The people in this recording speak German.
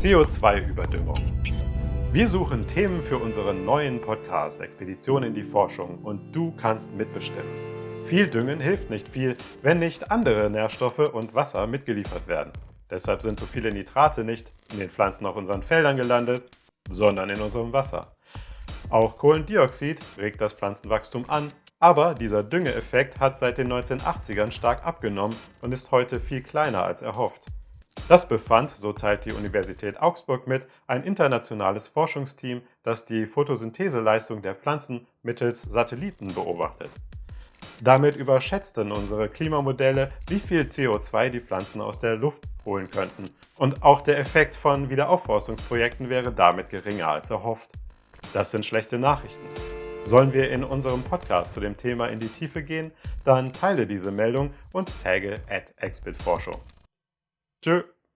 CO2-Überdüngung. Wir suchen Themen für unseren neuen Podcast Expedition in die Forschung und du kannst mitbestimmen. Viel Düngen hilft nicht viel, wenn nicht andere Nährstoffe und Wasser mitgeliefert werden. Deshalb sind so viele Nitrate nicht in den Pflanzen auf unseren Feldern gelandet, sondern in unserem Wasser. Auch Kohlendioxid regt das Pflanzenwachstum an, aber dieser Düngeeffekt hat seit den 1980ern stark abgenommen und ist heute viel kleiner als erhofft. Das befand, so teilt die Universität Augsburg mit, ein internationales Forschungsteam, das die Photosyntheseleistung der Pflanzen mittels Satelliten beobachtet. Damit überschätzten unsere Klimamodelle, wie viel CO2 die Pflanzen aus der Luft holen könnten. Und auch der Effekt von Wiederaufforstungsprojekten wäre damit geringer als erhofft. Das sind schlechte Nachrichten. Sollen wir in unserem Podcast zu dem Thema in die Tiefe gehen, dann teile diese Meldung und tagge at Exbitforschung. Tschö!